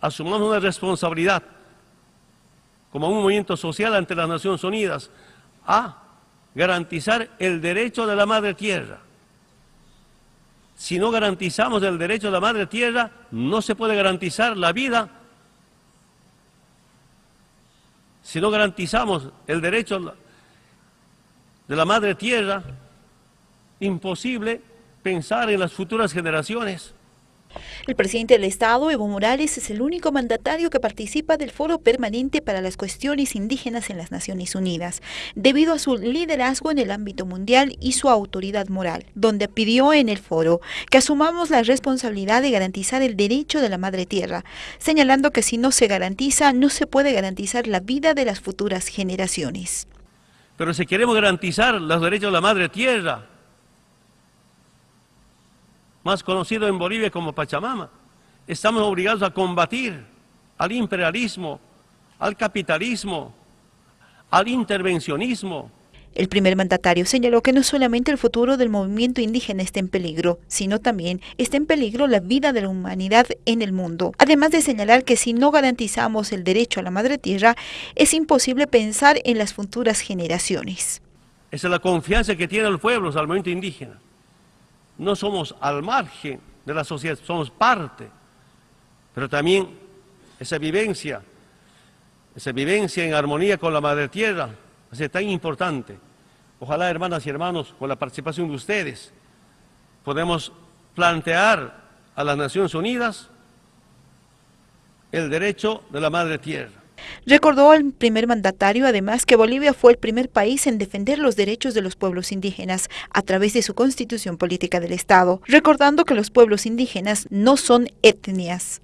asumamos una responsabilidad como un movimiento social ante las Naciones Unidas a garantizar el derecho de la madre tierra. Si no garantizamos el derecho de la madre tierra, no se puede garantizar la vida. Si no garantizamos el derecho de la madre tierra, imposible pensar en las futuras generaciones. El presidente del Estado, Evo Morales, es el único mandatario que participa del Foro Permanente para las Cuestiones Indígenas en las Naciones Unidas, debido a su liderazgo en el ámbito mundial y su autoridad moral, donde pidió en el foro que asumamos la responsabilidad de garantizar el derecho de la madre tierra, señalando que si no se garantiza, no se puede garantizar la vida de las futuras generaciones. Pero si queremos garantizar los derechos de la madre tierra, más conocido en Bolivia como Pachamama. Estamos obligados a combatir al imperialismo, al capitalismo, al intervencionismo. El primer mandatario señaló que no solamente el futuro del movimiento indígena está en peligro, sino también está en peligro la vida de la humanidad en el mundo. Además de señalar que si no garantizamos el derecho a la madre tierra, es imposible pensar en las futuras generaciones. Esa es la confianza que tienen los pueblos al movimiento indígena no somos al margen de la sociedad, somos parte, pero también esa vivencia, esa vivencia en armonía con la Madre Tierra, es tan importante. Ojalá, hermanas y hermanos, con la participación de ustedes, podemos plantear a las Naciones Unidas el derecho de la Madre Tierra. Recordó al primer mandatario además que Bolivia fue el primer país en defender los derechos de los pueblos indígenas a través de su constitución política del Estado, recordando que los pueblos indígenas no son etnias.